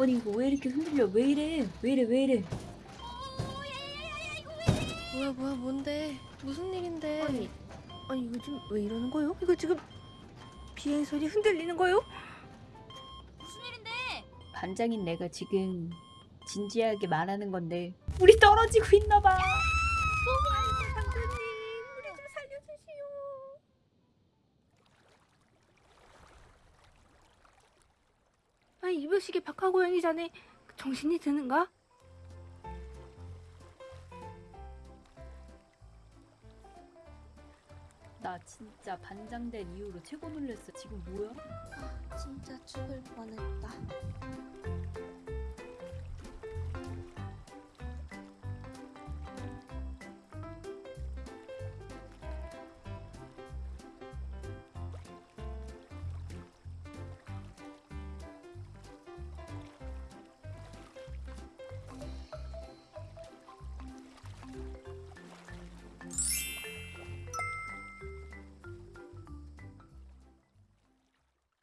아니 이거 왜 이렇게 흔들려? 왜 이래? 왜 이래? 왜 이래? 뭐야 뭐야 뭔데 무슨 일인데 아니, 아니 요즘 왜 이러는 거요? 이거 지금 비행 소리 흔들리는 거요? 무슨 일인데? 반장인 내가 지금 진지하게 말하는 건데 우리 떨어지고 있나 봐. 당근님, 우리 좀 살려주시오. 아니 이별식에 박하고양이 자네 정신이 드는가? 나 진짜 반장 된 이후로 최고 놀랬어. 지금 뭐야? 진짜 죽을 뻔했다